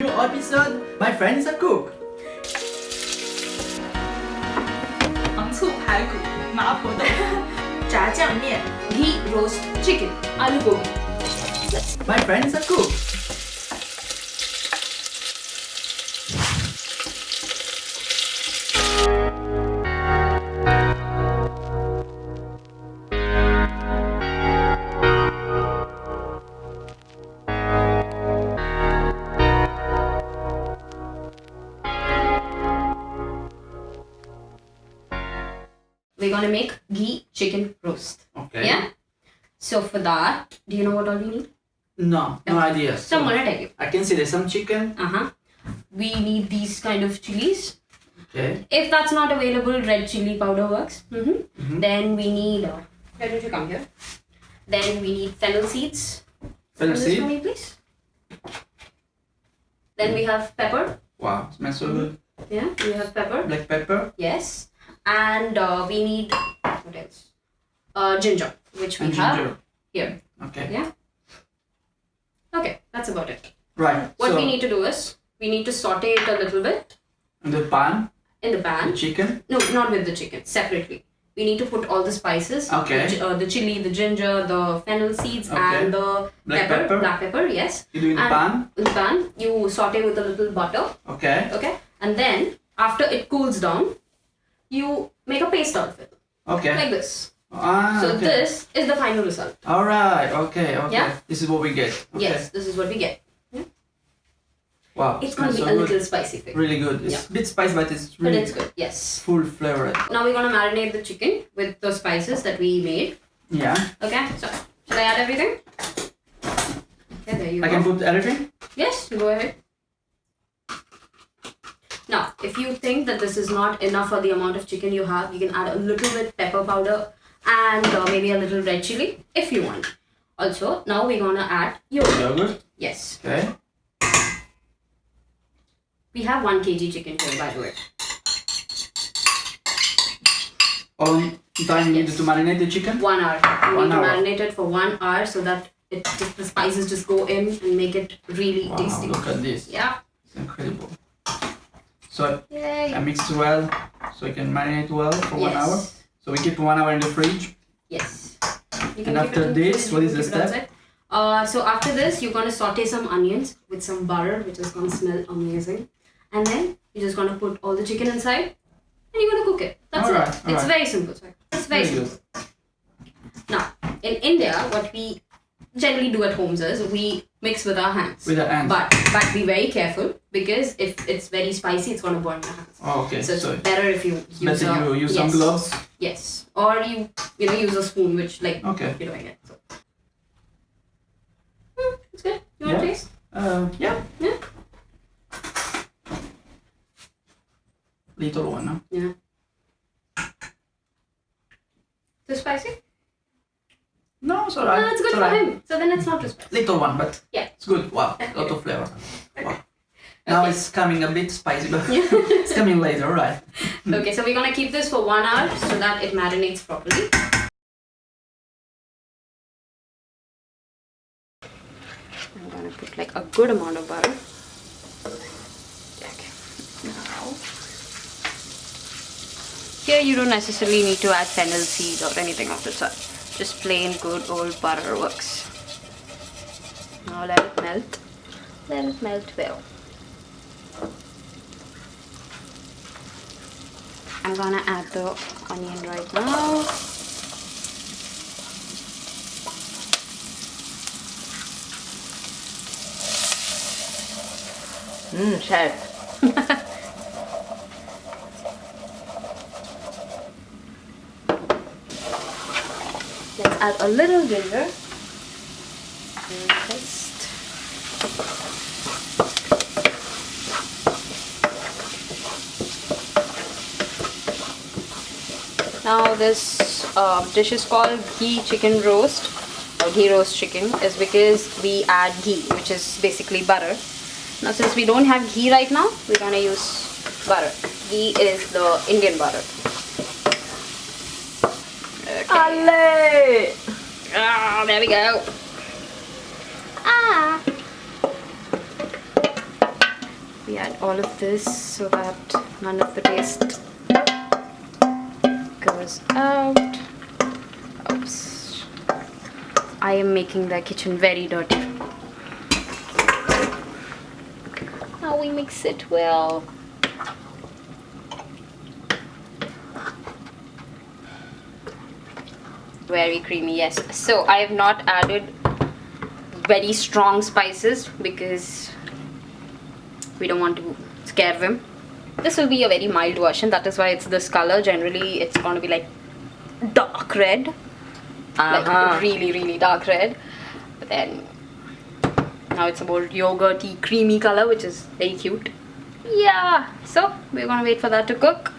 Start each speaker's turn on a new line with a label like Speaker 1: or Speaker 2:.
Speaker 1: New episode, my friend is a cook.
Speaker 2: 糖醋排骨、麻婆豆腐、
Speaker 3: 炸酱面
Speaker 2: ghee roast chicken、aloo gobi。
Speaker 1: My friend is a cook.
Speaker 2: We're gonna make ghee chicken roast.
Speaker 1: Okay.
Speaker 2: Yeah. So for that, do you know what all we need?
Speaker 1: No, no idea.
Speaker 2: So I'm gonna tell you.
Speaker 1: I can see there's some chicken.
Speaker 2: Uh huh. We need these kind of chilies.
Speaker 1: Okay.
Speaker 2: If that's not available, red chili powder works. Mm-hmm.
Speaker 1: Mhm.
Speaker 2: Then we need. Uh, why don't you come here? Then we need fennel seeds.
Speaker 1: Fennel
Speaker 2: this for me, please. Then we have pepper.
Speaker 1: Wow, smells so good.
Speaker 2: Yeah, we have pepper.
Speaker 1: Black pepper.
Speaker 2: Yes. And uh, we need what else? Uh, ginger, which we
Speaker 1: And
Speaker 2: have
Speaker 1: ginger.
Speaker 2: here.
Speaker 1: Okay.
Speaker 2: Yeah. Okay, that's about it.
Speaker 1: Right.
Speaker 2: What
Speaker 1: so,
Speaker 2: we need to do is we need to saute it a little bit
Speaker 1: in the pan,
Speaker 2: in the pan.
Speaker 1: the chicken.
Speaker 2: No, not with the chicken. Separately. We need to put all the spices.
Speaker 1: Okay.
Speaker 2: The, uh, the chili, the ginger, the fennel seeds,
Speaker 1: Okay.
Speaker 2: and the
Speaker 1: Black
Speaker 2: pepper,
Speaker 1: pepper.
Speaker 2: Black pepper. Yes.
Speaker 1: You do in the pan.
Speaker 2: In the pan, you saute with a little butter.
Speaker 1: Okay.
Speaker 2: Okay. And then after it cools down, you make a paste out of it,
Speaker 1: Okay.
Speaker 2: like this.
Speaker 1: ah,
Speaker 2: So
Speaker 1: okay.
Speaker 2: this is the final result.
Speaker 1: All right. Okay. Okay.
Speaker 2: Yeah?
Speaker 1: This is what we get. Okay.
Speaker 2: Yes, this is what we get.
Speaker 1: Wow.
Speaker 2: It's gonna
Speaker 1: smells
Speaker 2: be
Speaker 1: so
Speaker 2: a little spicy thing,
Speaker 1: Really good. It's a bit spicy, but it's really.
Speaker 2: but it's good. Yes.
Speaker 1: full flavor.
Speaker 2: Now we're gonna marinate the chicken with the spices that we made.
Speaker 1: Yeah.
Speaker 2: Okay. So should I add everything? Okay, there you
Speaker 1: I
Speaker 2: go.
Speaker 1: I can put everything.
Speaker 2: Yes, go ahead. If you think that this is not enough for the amount of chicken you have, you can add a little bit pepper powder and uh, maybe a little red chili if you want. Also, now we're gonna add yogurt.
Speaker 1: Yogurt.
Speaker 2: Yes,
Speaker 1: Okay.
Speaker 2: we have one kg chicken here, by the way.
Speaker 1: Long time you needed
Speaker 2: Yes.
Speaker 1: to marinate the chicken?
Speaker 2: One hour. You
Speaker 1: One
Speaker 2: need
Speaker 1: hour.
Speaker 2: to marinate it for one hour so that it just, the spices just go in and make it really
Speaker 1: Wow,
Speaker 2: tasty.
Speaker 1: look at this.
Speaker 2: Yeah.
Speaker 1: It's incredible. So
Speaker 2: Yay.
Speaker 1: I mix well, so I can marinate well for one hour. So we keep one hour in the fridge.
Speaker 2: Yes.
Speaker 1: And after this, what is the step?
Speaker 2: Uh, so after this, you're gonna saute some onions with some butter, which is gonna smell amazing. And then you're just gonna put all the chicken inside, and you're gonna cook it. That's
Speaker 1: Alright,
Speaker 2: it. It's
Speaker 1: alright.
Speaker 2: very simple. Sorry. It's very
Speaker 1: Very
Speaker 2: simple. Now, in India, what we generally do at homes is we mix with our hands.
Speaker 1: With the ants.
Speaker 2: But but be very careful because if it's very spicy, it's gonna burn your hands.
Speaker 1: Oh, okay.
Speaker 2: So it's better if you use
Speaker 1: better
Speaker 2: a,
Speaker 1: you use
Speaker 2: yes,
Speaker 1: some gloves.
Speaker 2: Yes, or you you know use a spoon, which like
Speaker 1: Okay.
Speaker 2: you're doing it. So. Hmm, it's good. You want
Speaker 1: Yeah.
Speaker 2: to taste?
Speaker 1: Uh, yeah.
Speaker 2: Yeah.
Speaker 1: Little one, no?
Speaker 2: Yeah. Too spicy?
Speaker 1: No, it's alright.
Speaker 2: No, it's good for
Speaker 1: alright.
Speaker 2: him. So then it's not too spicy.
Speaker 1: Little one, but
Speaker 2: Yeah.
Speaker 1: it's good. Wow, lot of flavor. Wow. Now
Speaker 2: Okay.
Speaker 1: it's coming a bit spicy, but it's coming later, right?
Speaker 2: okay, so we're gonna keep this for one hour so that it marinates properly. I'm gonna put like a good amount of butter. Okay. Now, here you don't necessarily need to add fennel seed or anything of the sort. Just plain good old butter works. Now let it melt. Let it melt well. I'm gonna add the onion right now.
Speaker 3: Mmm, chef.
Speaker 2: add a little ginger. And paste. Now this uh, dish is called ghee chicken roast or ghee roast chicken is because we add ghee which is basically butter. Now since we don't have ghee right now we're gonna use butter. Ghee is the Indian butter. Okay. Ah, there we go. Ah. we add all of this so that none of the taste goes out. Oops. I am making the kitchen very dirty. Now we mix it well. Very creamy, yes. So I have not added very strong spices because we don't want to scare them. This will be a very mild version, that is why it's this color. Generally, it's going to be like dark red,
Speaker 3: Uh-huh.
Speaker 2: like really, really dark red. But then now it's a more yogurty, creamy color, which is very cute. Yeah, so we're gonna wait for that to cook.